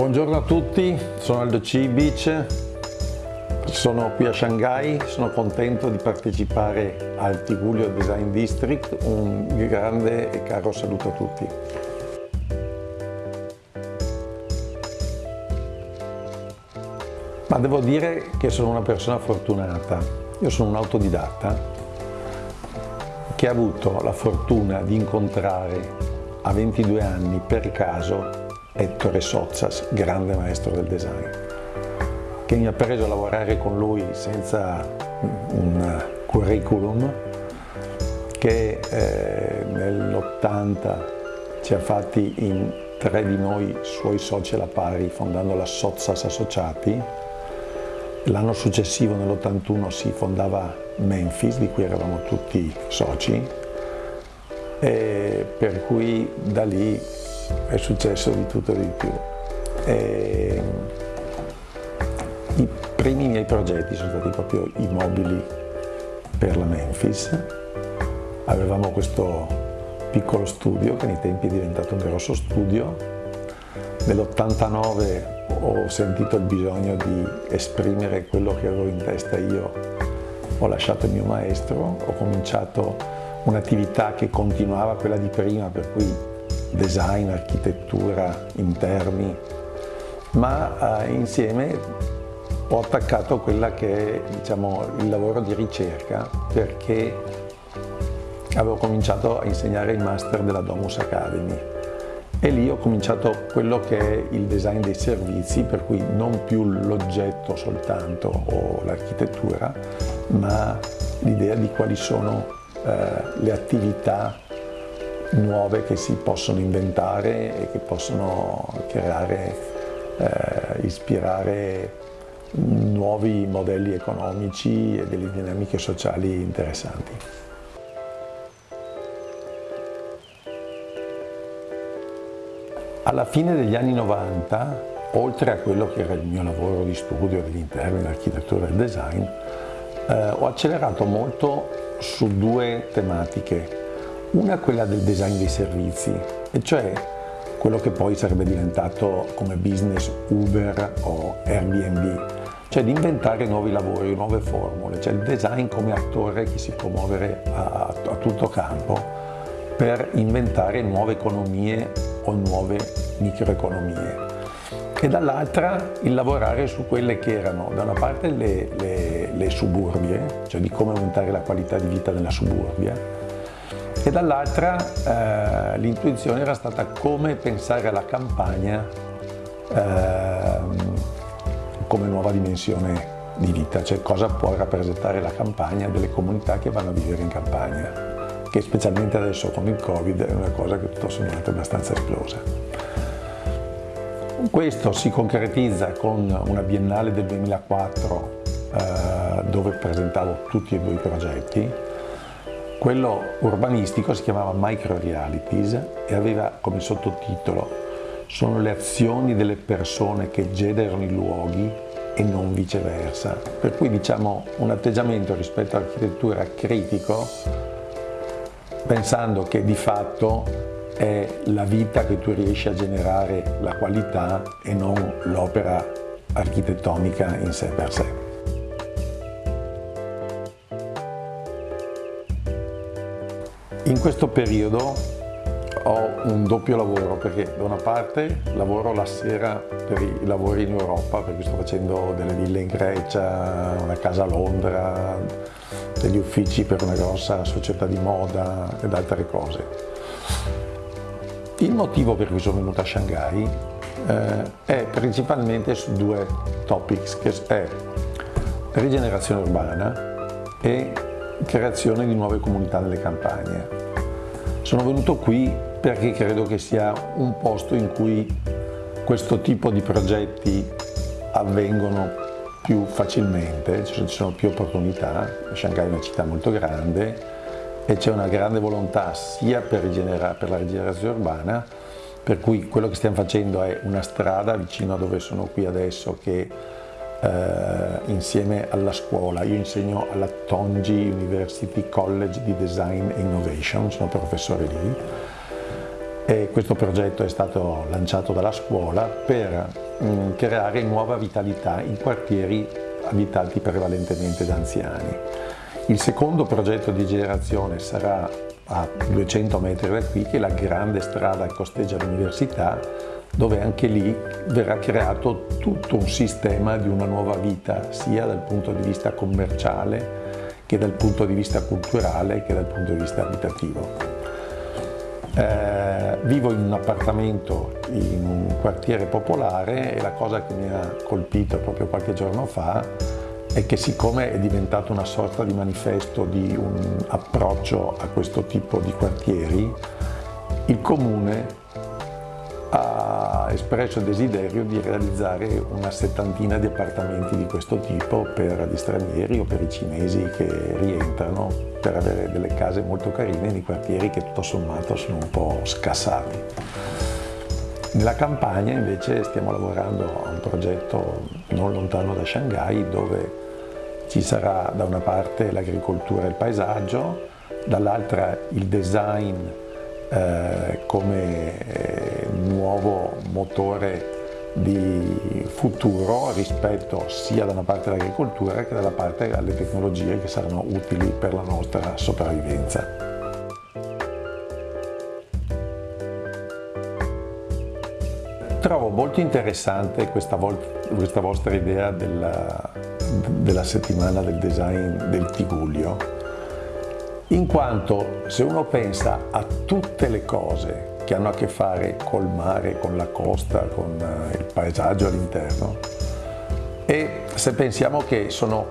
Buongiorno a tutti, sono Aldo Cibic, sono qui a Shanghai, sono contento di partecipare al Tigulio Design District, un grande e caro saluto a tutti. Ma devo dire che sono una persona fortunata, io sono un autodidatta che ha avuto la fortuna di incontrare a 22 anni per caso Ettore Sozzas, grande maestro del design, che mi ha preso a lavorare con lui senza un curriculum, che eh, nell'80 ci ha fatti in tre di noi suoi soci alla pari fondando la Sozzas Associati. L'anno successivo, nell'81, si fondava Memphis, di cui eravamo tutti soci, per cui da lì è successo di tutto e di più. E I primi miei progetti sono stati proprio i mobili per la Memphis. Avevamo questo piccolo studio che nei tempi è diventato un grosso studio. Nell'89 ho sentito il bisogno di esprimere quello che avevo in testa io. Ho lasciato il mio maestro, ho cominciato un'attività che continuava quella di prima, per cui design, architettura, interni, ma eh, insieme ho attaccato quella che è diciamo, il lavoro di ricerca perché avevo cominciato a insegnare il master della Domus Academy e lì ho cominciato quello che è il design dei servizi, per cui non più l'oggetto soltanto o l'architettura, ma l'idea di quali sono eh, le attività nuove che si possono inventare e che possono creare, eh, ispirare nuovi modelli economici e delle dinamiche sociali interessanti. Alla fine degli anni 90, oltre a quello che era il mio lavoro di studio dell'interno, dell'architettura e del design, eh, ho accelerato molto su due tematiche. Una quella del design dei servizi, e cioè quello che poi sarebbe diventato come business Uber o Airbnb, cioè di inventare nuovi lavori, nuove formule, cioè il design come attore che si può muovere a, a tutto campo per inventare nuove economie o nuove microeconomie. E dall'altra il lavorare su quelle che erano da una parte le, le, le suburbie, cioè di come aumentare la qualità di vita nella suburbia, e dall'altra eh, l'intuizione era stata come pensare alla campagna eh, come nuova dimensione di vita, cioè cosa può rappresentare la campagna delle comunità che vanno a vivere in campagna, che specialmente adesso con il Covid è una cosa che tutto sommato è abbastanza esplosa. Questo si concretizza con una biennale del 2004 eh, dove presentavo tutti e due i progetti quello urbanistico si chiamava Micro Realities e aveva come sottotitolo Sono le azioni delle persone che generano i luoghi e non viceversa. Per cui diciamo un atteggiamento rispetto all'architettura critico pensando che di fatto è la vita che tu riesci a generare la qualità e non l'opera architettonica in sé per sé. In questo periodo ho un doppio lavoro perché da una parte lavoro la sera per i lavori in Europa perché sto facendo delle ville in Grecia, una casa a Londra, degli uffici per una grossa società di moda ed altre cose. Il motivo per cui sono venuto a Shanghai eh, è principalmente su due topics che è rigenerazione urbana e creazione di nuove comunità nelle campagne. Sono venuto qui perché credo che sia un posto in cui questo tipo di progetti avvengono più facilmente, ci sono più opportunità, Shanghai è una città molto grande e c'è una grande volontà sia per, per, la rigenerazione urbana per cui quello che stiamo facendo è una strada vicino a dove sono qui adesso che eh, insieme alla scuola, io insegno alla Tongi University College di Design e Innovation, sono professore lì e questo progetto è stato lanciato dalla scuola per mh, mm, creare nuova vitalità in quartieri abitati prevalentemente da anziani. Il secondo progetto di generazione sarà a 200 metri da qui, che è la grande strada che costeggia l'università, dove anche lì verrà creato tutto un sistema di una nuova vita, sia dal punto di vista commerciale, che dal punto di vista culturale, che dal punto di vista abitativo. Eh, vivo in un appartamento in un quartiere popolare e la cosa che mi ha colpito proprio qualche giorno fa è che siccome è diventato una sorta di manifesto di un approccio a questo tipo di quartieri, il Comune ha espresso il desiderio di realizzare una settantina di appartamenti di questo tipo per gli stranieri o per i cinesi che rientrano per avere delle case molto carine nei quartieri che tutto sommato sono un po' scassati. Nella campagna invece stiamo lavorando a un progetto non lontano da Shanghai dove ci sarà da una parte l'agricoltura e il paesaggio, dall'altra il design eh, come eh, nuovo motore di futuro rispetto sia da una parte all'agricoltura che dalla parte alle tecnologie che saranno utili per la nostra sopravvivenza. Trovo molto interessante questa, questa vostra idea della, della settimana del design del Tigullio, in quanto se uno pensa a tutte le cose che hanno a che fare col mare, con la costa, con eh, il paesaggio all'interno, e se pensiamo che sono,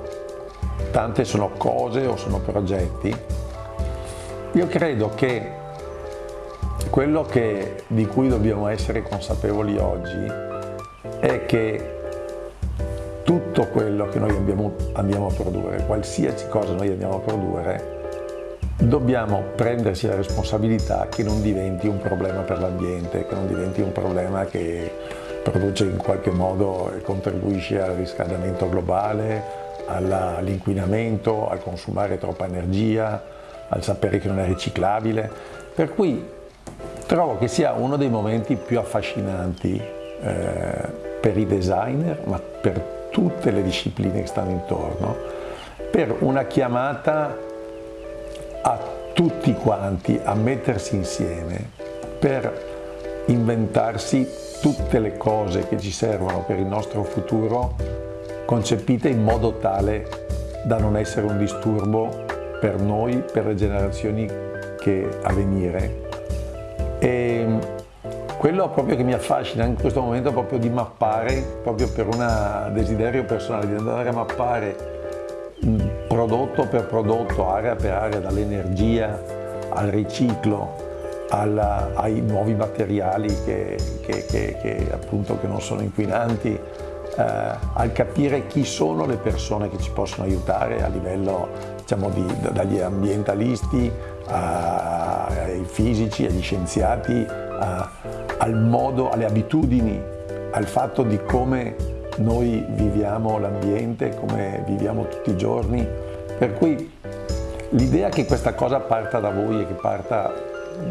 tante sono cose o sono progetti, io credo che quello che, di cui dobbiamo essere consapevoli oggi è che tutto quello che noi andiamo, andiamo a produrre, qualsiasi cosa noi andiamo a produrre, dobbiamo prendersi la responsabilità che non diventi un problema per l'ambiente, che non diventi un problema che produce in qualche modo e contribuisce al riscaldamento globale, all'inquinamento, al consumare troppa energia, al sapere che non è riciclabile. Per cui Trovo che sia uno dei momenti più affascinanti eh, per i designer, ma per tutte le discipline che stanno intorno, per una chiamata a tutti quanti a mettersi insieme per inventarsi tutte le cose che ci servono per il nostro futuro concepite in modo tale da non essere un disturbo per noi, per le generazioni che a venire e quello proprio che mi affascina in questo momento è proprio di mappare, proprio per un desiderio personale, di andare a mappare prodotto per prodotto, area per area, dall'energia al riciclo, alla, ai nuovi materiali che, che, che, che, appunto, che non sono inquinanti, eh, al capire chi sono le persone che ci possono aiutare a livello diciamo, di, dagli ambientalisti ai fisici, agli scienziati, a, al modo, alle abitudini, al fatto di come noi viviamo l'ambiente, come viviamo tutti i giorni. Per cui l'idea che questa cosa parta da voi e che parta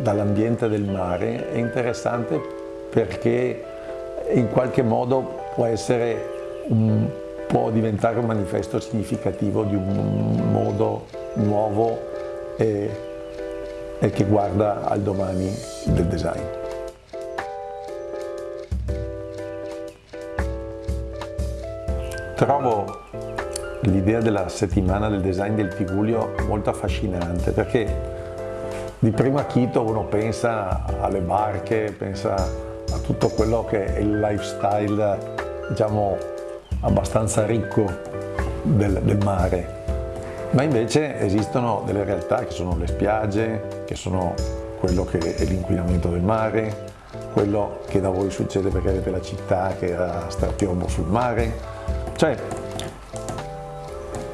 dall'ambiente del mare è interessante perché in qualche modo può essere un, può diventare un manifesto significativo di un modo nuovo e e che guarda al domani del design. Trovo l'idea della settimana del design del Tigullio molto affascinante perché di primo acchito uno pensa alle barche, pensa a tutto quello che è il lifestyle diciamo abbastanza ricco del, del mare. Ma invece esistono delle realtà che sono le spiagge, che sono quello che è l'inquinamento del mare, quello che da voi succede perché avete la città che ha strapiombo sul mare, cioè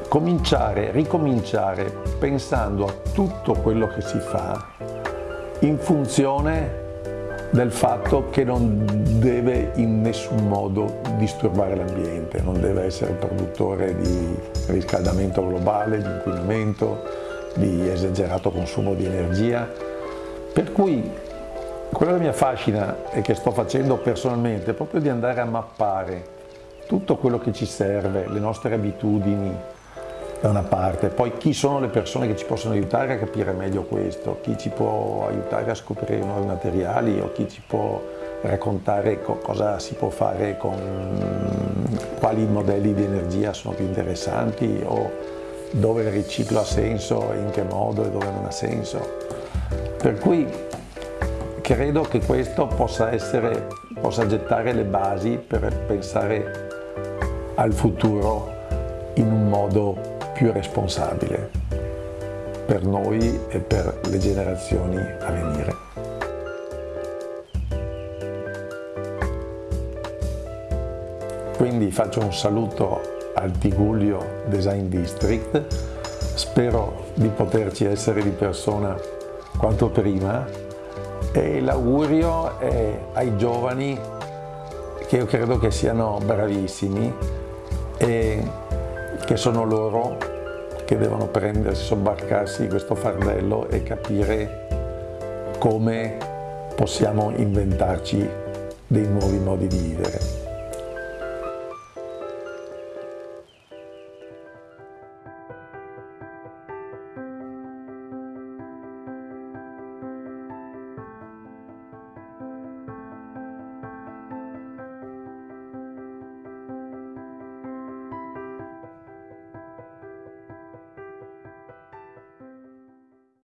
cominciare, ricominciare pensando a tutto quello che si fa in funzione del fatto che non deve in nessun modo disturbare l'ambiente, non deve essere produttore di riscaldamento globale, di inquinamento, di esagerato consumo di energia. Per cui quello che mi affascina e che sto facendo personalmente è proprio di andare a mappare tutto quello che ci serve, le nostre abitudini, da una parte, poi chi sono le persone che ci possono aiutare a capire meglio questo, chi ci può aiutare a scoprire nuovi materiali o chi ci può raccontare cosa si può fare con quali modelli di energia sono più interessanti o dove il riciclo ha senso e in che modo e dove non ha senso. Per cui credo che questo possa, essere, possa gettare le basi per pensare al futuro in un modo più responsabile per noi e per le generazioni a venire. Quindi faccio un saluto al Tigullio Design District, spero di poterci essere di persona quanto prima e l'augurio è ai giovani che io credo che siano bravissimi e che sono loro che devono prendersi, sobbarcarsi questo fardello e capire come possiamo inventarci dei nuovi modi di vivere.